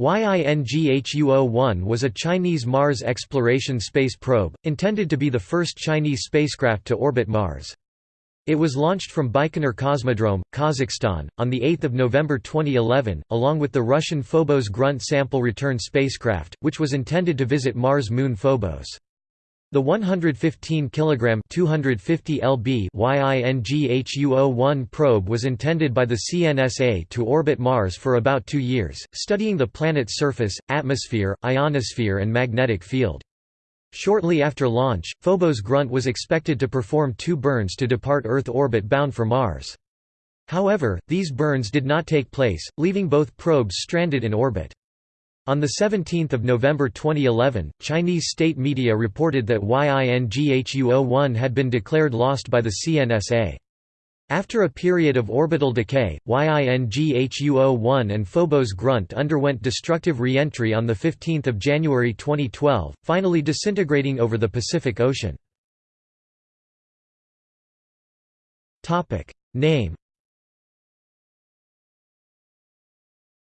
Yinghuo-1 was a Chinese Mars exploration space probe, intended to be the first Chinese spacecraft to orbit Mars. It was launched from Baikonur Cosmodrome, Kazakhstan, on 8 November 2011, along with the Russian Phobos Grunt sample return spacecraft, which was intended to visit Mars moon Phobos. The 115 kg 250 lb Yinghuo-1 probe was intended by the CNSA to orbit Mars for about two years, studying the planet's surface, atmosphere, ionosphere and magnetic field. Shortly after launch, Phobos Grunt was expected to perform two burns to depart Earth orbit bound for Mars. However, these burns did not take place, leaving both probes stranded in orbit. On 17 November 2011, Chinese state media reported that Yinghuo-1 had been declared lost by the CNSA. After a period of orbital decay, Yinghuo-1 and Phobos Grunt underwent destructive re-entry on 15 January 2012, finally disintegrating over the Pacific Ocean. Name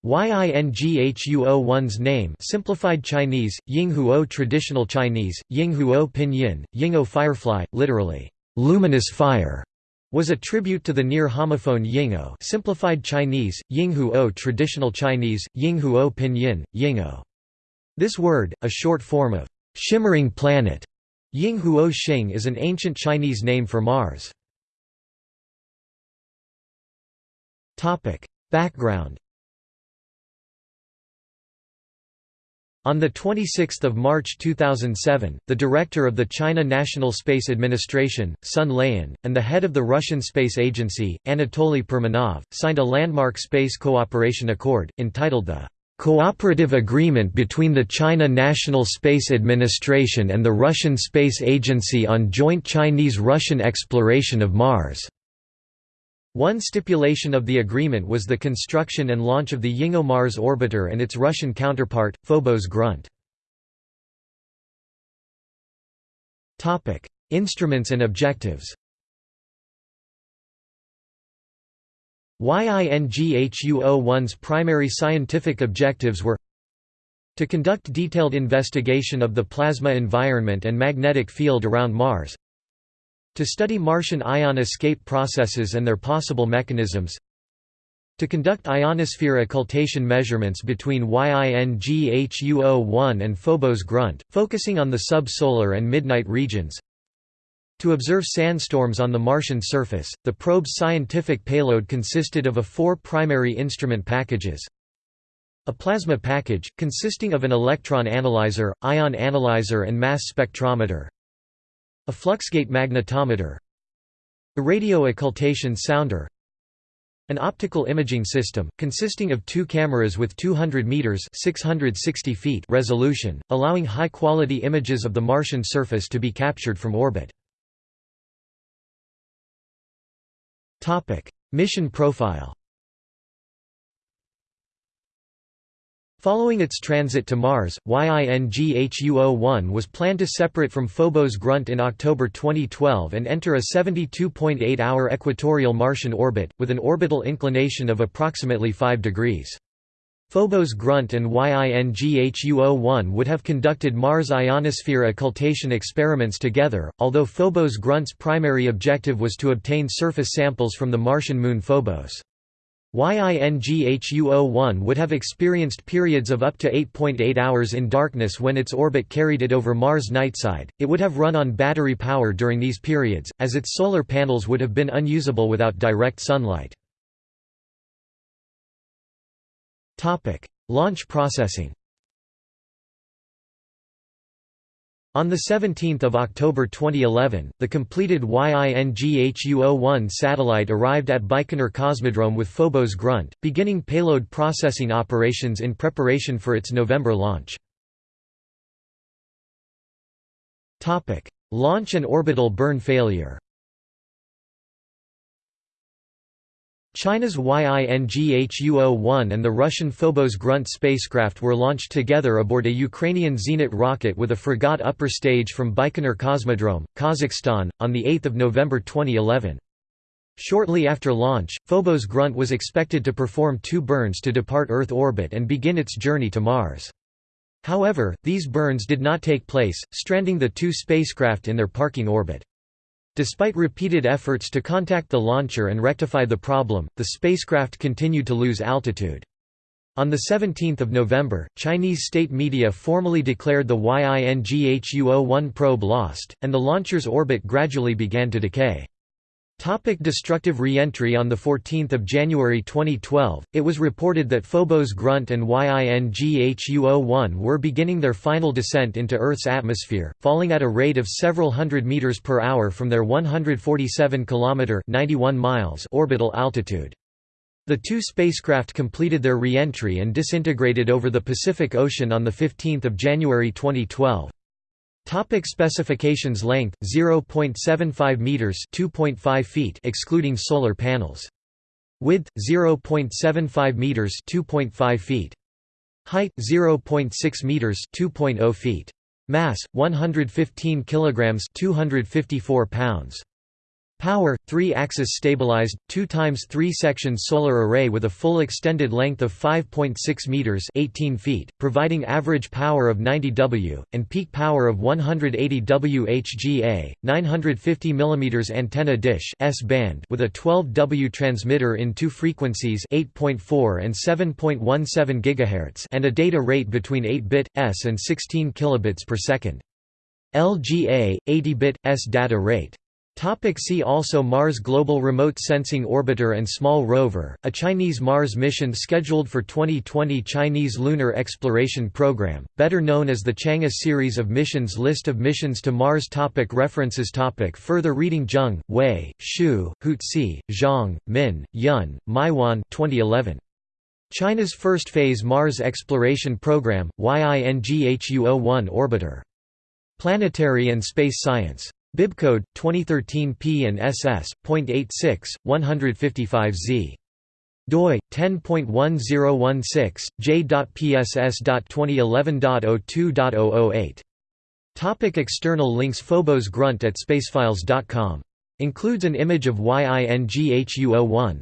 Yinghuo-1's name simplified Chinese, Yinghuo traditional Chinese, Yinghuo pinyin, Yinghuo firefly, literally, luminous fire, was a tribute to the near homophone Yinghuo simplified Chinese, Yinghuo traditional Chinese, Yinghuo pinyin, Yinghuo. This word, a short form of shimmering planet, Yinghuo Xing is an ancient Chinese name for Mars. Background On 26 March 2007, the director of the China National Space Administration, Sun Laiyan, and the head of the Russian Space Agency, Anatoly Permanov, signed a landmark space cooperation accord, entitled the "...cooperative agreement between the China National Space Administration and the Russian Space Agency on joint Chinese-Russian exploration of Mars." One stipulation of the agreement was the construction and launch of the Yinghuo Mars orbiter and its Russian counterpart, Phobos Grunt. Instruments and objectives Yinghuo-1's primary scientific objectives were to conduct detailed investigation of the plasma environment and magnetic field around Mars to study Martian ion escape processes and their possible mechanisms to conduct ionosphere occultation measurements between Yinghuo-1 and Phobos Grunt, focusing on the subsolar and midnight regions to observe sandstorms on the Martian surface, the probe's scientific payload consisted of a four primary instrument packages. A plasma package, consisting of an electron analyzer, ion analyzer and mass spectrometer a fluxgate magnetometer. A radio occultation sounder. An optical imaging system, consisting of two cameras with 200 meters 660 feet resolution, allowing high-quality images of the Martian surface to be captured from orbit. Mission profile Following its transit to Mars, Yinghuo-1 was planned to separate from Phobos Grunt in October 2012 and enter a 72.8-hour equatorial Martian orbit, with an orbital inclination of approximately 5 degrees. Phobos Grunt and Yinghuo-1 would have conducted Mars ionosphere occultation experiments together, although Phobos Grunt's primary objective was to obtain surface samples from the Martian moon Phobos. Yinghuo-1 would have experienced periods of up to 8.8 hours in darkness when its orbit carried it over Mars' nightside. It would have run on battery power during these periods, as its solar panels would have been unusable without direct sunlight. Launch processing On 17 October 2011, the completed Yinghuo-1 satellite arrived at Baikonur Cosmodrome with Phobos Grunt, beginning payload processing operations in preparation for its November launch. Launch and orbital burn failure China's Yinghuo-1 and the Russian Phobos Grunt spacecraft were launched together aboard a Ukrainian Zenit rocket with a Fregat upper stage from Baikonur Cosmodrome, Kazakhstan, on 8 November 2011. Shortly after launch, Phobos Grunt was expected to perform two burns to depart Earth orbit and begin its journey to Mars. However, these burns did not take place, stranding the two spacecraft in their parking orbit. Despite repeated efforts to contact the launcher and rectify the problem, the spacecraft continued to lose altitude. On 17 November, Chinese state media formally declared the Yinghuo-1 probe lost, and the launcher's orbit gradually began to decay. Topic destructive re-entry On 14 January 2012, it was reported that Phobos Grunt and Yinghuo-1 were beginning their final descent into Earth's atmosphere, falling at a rate of several hundred meters per hour from their 147 km 91 miles orbital altitude. The two spacecraft completed their re-entry and disintegrated over the Pacific Ocean on 15 January 2012. Topic specifications Length 0.75 meters 2.5 feet excluding solar panels. Width 0.75 meters 2.5 feet. Height 0.6 meters 2.0 feet. Mass 115 kilograms 254 pounds. Power, 3-axis stabilized, 2 times 3-section solar array with a full extended length of 5.6 meters (18 feet), providing average power of 90 W and peak power of 180 WHGA, 950 mm antenna dish S-band with a 12 W transmitter in two frequencies 8.4 and 7.17 GHz and a data rate between 8-bit S and 16 kilobits per second. LGA 80-bit S data rate Topic see also Mars Global Remote Sensing Orbiter and Small Rover, a Chinese Mars mission scheduled for 2020 Chinese Lunar Exploration Program, better known as the Chang'e series of missions List of missions to Mars topic References topic Further reading Zheng, Wei, Xu, Houtsi, Zhang, Min, Yun, Maiwan 2011. China's first phase Mars exploration program, Yinghuo-1 Orbiter. Planetary and Space Science. Bibcode 2013 P and SS.86 155Z doi 10.1016 j.pss.2011.02.008 Topic external links Phobos Grunt at spacefiles.com includes an image of Yinghuo-1